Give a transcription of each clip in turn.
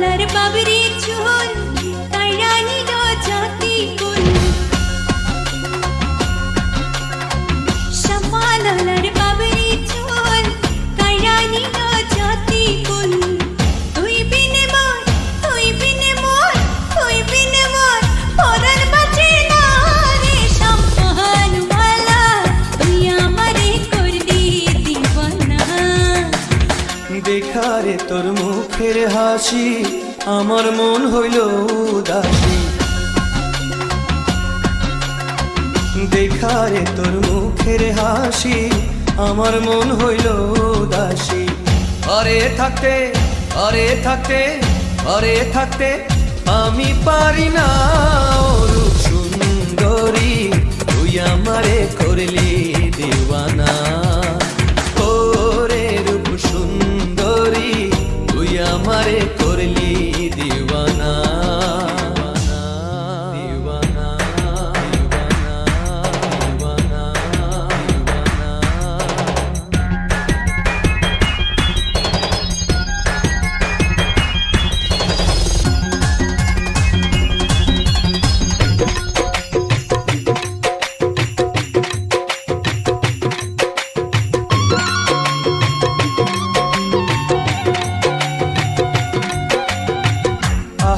ملر ببری چون আরে তোর মুখের হাসি, আমার মন হইল উদাসী। দেখারে তোর মুখের হাসি, আমার মন হইল উদাসী। আরে থাকতে আরে থাকতে আরে থাকতে, আমি পারি না।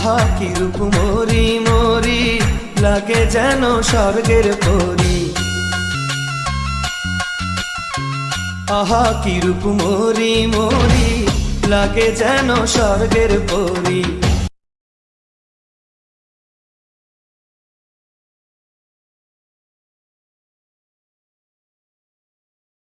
আহা কি রূপ মরি মরি লাগে যেন স্বর্গের পরি। আহা, কি রূপ মরি মরি লাগে যেন স্বর্গের পরি।